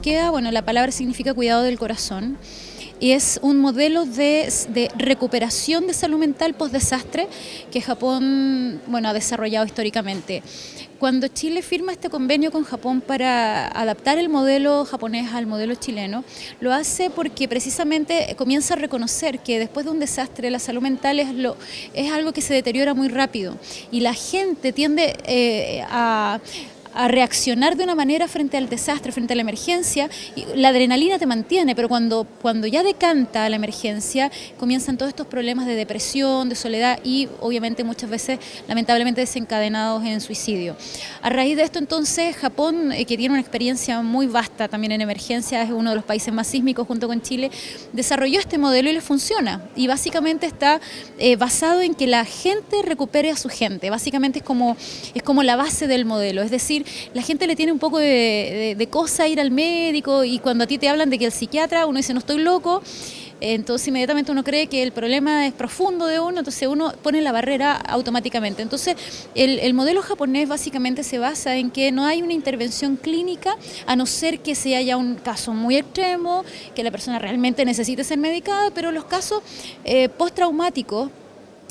queda, bueno, la palabra significa cuidado del corazón y es un modelo de, recuperación de salud mental post-desastre que Japón bueno, ha desarrollado históricamente. Cuando Chile firma este convenio con Japón para adaptar el modelo japonés al modelo chileno, lo hace porque precisamente comienza a reconocer que después de un desastre la salud mental es algo que se deteriora muy rápido y la gente tiende eh, a a reaccionar de una manera frente al desastre, frente a la emergencia, la adrenalina te mantiene, pero cuando, cuando ya decanta la emergencia, comienzan todos estos problemas de depresión, de soledad y obviamente muchas veces lamentablemente desencadenados en suicidio. A raíz de esto entonces Japón, eh, que tiene una experiencia muy vasta también en emergencia, es uno de los países más sísmicos junto con Chile, desarrolló este modelo y le funciona. Y básicamente está eh, basado en que la gente recupere a su gente, básicamente es como, es como la base del modelo, es decir, la gente le tiene un poco de, cosa ir al médico y cuando a ti te hablan de que el psiquiatra, uno dice no estoy loco, entonces inmediatamente uno cree que el problema es profundo de uno, entonces uno pone la barrera automáticamente. Entonces el, modelo japonés básicamente se basa en que no hay una intervención clínica a no ser que se haya un caso muy extremo, que la persona realmente necesite ser medicada, pero los casos eh, postraumáticos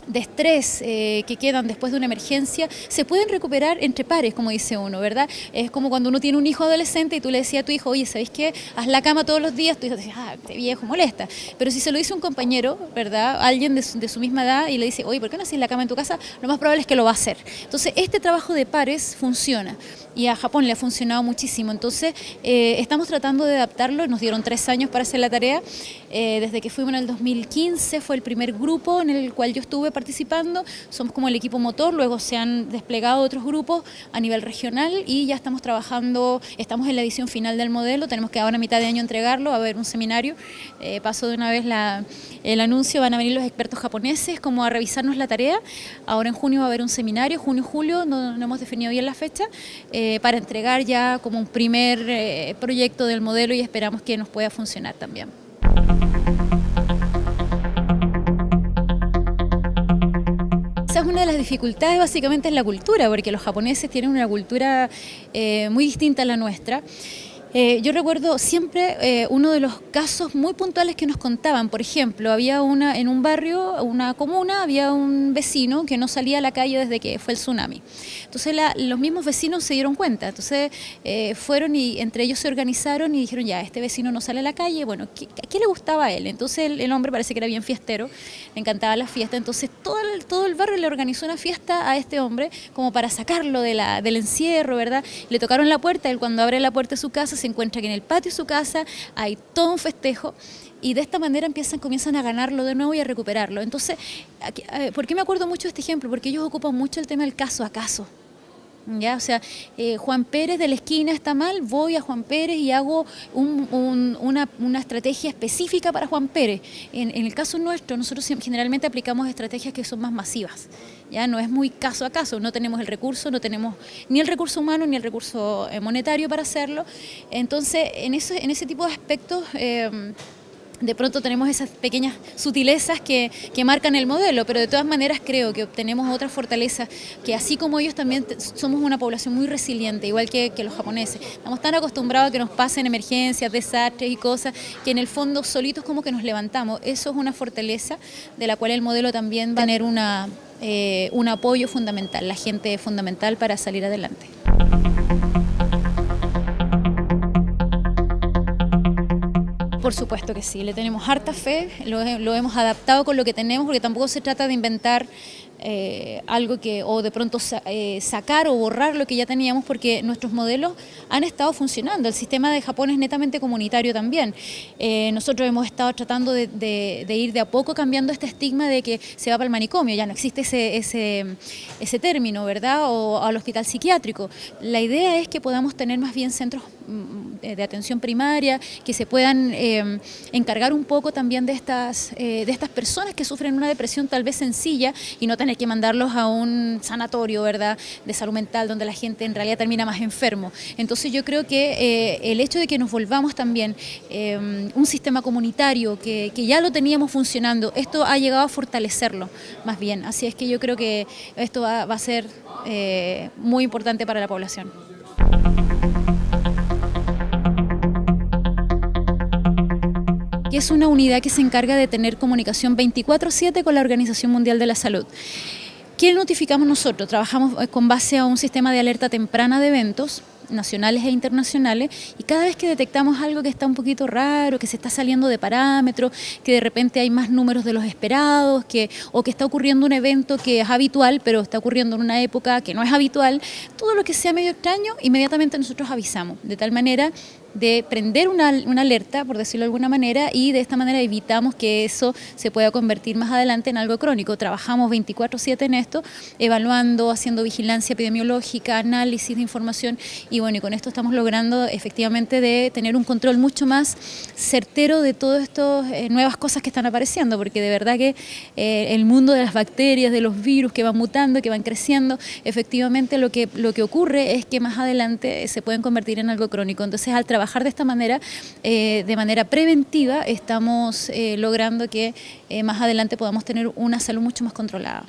de estrés eh, que quedan después de una emergencia se pueden recuperar entre pares, como dice uno, ¿verdad? Es como cuando uno tiene un hijo adolescente y tú le decías a tu hijo, oye, ¿sabéis qué? Haz la cama todos los días, tu hijo te dice, ah, este viejo molesta. Pero si se lo dice un compañero, ¿verdad? Alguien de su, misma edad y le dice, oye, ¿por qué no haces la cama en tu casa? Lo más probable es que lo va a hacer. Entonces, este trabajo de pares funciona y a Japón le ha funcionado muchísimo. Entonces, eh, estamos tratando de adaptarlo, nos dieron tres años para hacer la tarea. Eh, desde que fuimos en el 2015 fue el primer grupo en el cual yo estuve participando, somos como el equipo motor, luego se han desplegado otros grupos a nivel regional y ya estamos trabajando, estamos en la edición final del modelo, tenemos que ahora a mitad de año entregarlo, va a haber un seminario, eh, paso de una vez el anuncio, van a venir los expertos japoneses como a revisarnos la tarea, ahora en junio va a haber un seminario, junio julio, no, hemos definido bien la fecha, eh, para entregar ya como un primer proyecto del modelo y esperamos que nos pueda funcionar también. Una de las dificultades básicamente en la cultura, porque los japoneses tienen una cultura eh, muy distinta a la nuestra. Eh, yo recuerdo siempre eh, uno de los casos muy puntuales que nos contaban. Por ejemplo, había una en un barrio, una comuna, había un vecino que no salía a la calle desde que fue el tsunami. Entonces los mismos vecinos se dieron cuenta. Entonces eh, fueron y entre ellos se organizaron y dijeron, ya, este vecino no sale a la calle. Bueno, ¿a qué le gustaba a él? Entonces el, hombre parece que era bien fiestero, le encantaba la fiesta. Entonces todo el, todo el barrio le organizó una fiesta a este hombre como para sacarlo de la, del encierro, ¿verdad? Le tocaron la puerta, él cuando abre la puerta de su casa se encuentra que en el patio de su casa hay todo un festejo y de esta manera empiezan, comienzan a ganarlo de nuevo y a recuperarlo. Entonces, eh, ¿por qué me acuerdo mucho de este ejemplo? Porque ellos ocupan mucho el tema del caso a caso. ¿Ya? O sea, eh, Juan Pérez de la esquina está mal, voy a Juan Pérez y hago una, estrategia específica para Juan Pérez. En, el caso nuestro, nosotros generalmente aplicamos estrategias que son más masivas. Ya no es muy caso a caso, no tenemos el recurso, no tenemos ni el recurso humano ni el recurso eh, monetario para hacerlo. Entonces, en, ese, en ese tipo de aspectos... Eh, de pronto tenemos esas pequeñas sutilezas que, marcan el modelo, pero de todas maneras creo que obtenemos otra fortaleza, que así como ellos también somos una población muy resiliente, igual que, los japoneses. Estamos tan acostumbrados a que nos pasen emergencias, desastres y cosas, que en el fondo solitos como que nos levantamos. Eso es una fortaleza de la cual el modelo también va a tener una, eh, un apoyo fundamental, la gente fundamental para salir adelante. Por supuesto que sí, le tenemos harta fe, lo, hemos adaptado con lo que tenemos, porque tampoco se trata de inventar eh, algo que, o de pronto eh, sacar o borrar lo que ya teníamos, porque nuestros modelos han estado funcionando. El sistema de Japón es netamente comunitario también. Eh, nosotros hemos estado tratando de, ir de a poco cambiando este estigma de que se va para el manicomio, ya no existe ese, ese, ese término, ¿verdad? O al hospital psiquiátrico. La idea es que podamos tener más bien centros de atención primaria, que se puedan eh, encargar un poco también de estas, eh, de estas personas que sufren una depresión tal vez sencilla y no tener que mandarlos a un sanatorio ¿verdad? de salud mental donde la gente en realidad termina más enfermo. Entonces yo creo que eh, el hecho de que nos volvamos también un sistema comunitario que, ya lo teníamos funcionando, esto ha llegado a fortalecerlo más bien. Así es que yo creo que esto va a ser muy importante para la población. Que es una unidad que se encarga de tener comunicación 24/7 con la Organización Mundial de la Salud. ¿Qué notificamos nosotros? Trabajamos eh, con base a un sistema de alerta temprana de eventos nacionales e internacionales y cada vez que detectamos algo que está un poquito raro, que se está saliendo de parámetros, que de repente hay más números de los esperados, que, o que está ocurriendo un evento que es habitual, pero está ocurriendo en una época que no es habitual, todo lo que sea medio extraño, inmediatamente nosotros avisamos, de tal manera de prender una, alerta, por decirlo de alguna manera, y de esta manera evitamos que eso se pueda convertir más adelante en algo crónico. Trabajamos 24/7 en esto, evaluando, haciendo vigilancia epidemiológica, análisis de información, y bueno, y con esto estamos logrando efectivamente de tener un control mucho más certero de todas estas eh, nuevas cosas que están apareciendo, porque de verdad que eh, el mundo de las bacterias, de los virus que van mutando, que van creciendo, efectivamente lo que, lo que ocurre es que más adelante se pueden convertir en algo crónico. Entonces, al de esta manera, eh, de manera preventiva, estamos eh, logrando que eh, más adelante podamos tener una salud mucho más controlada.